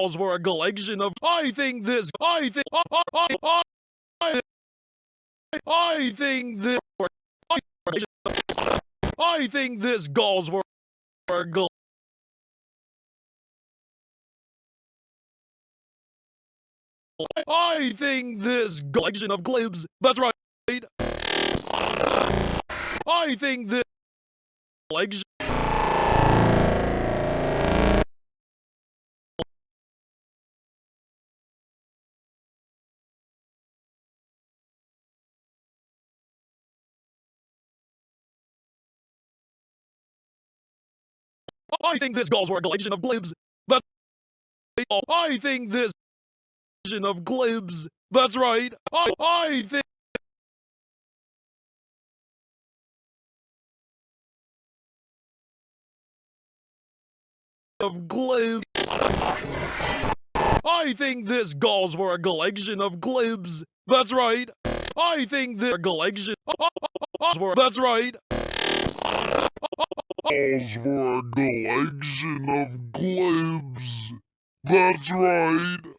calls for a collection of. I think this. I think. I, I, I, I, think this. I think this calls for a I think this collection of glibs. That's right. I think this collection. I think this calls for a collection of glibs. That's I think this collection of glibs. That's right. I, I think. Of glibs. I think this calls for a collection of glibs. That's right. I think this collection. That's right. Calls for a collection of glibs. That's right.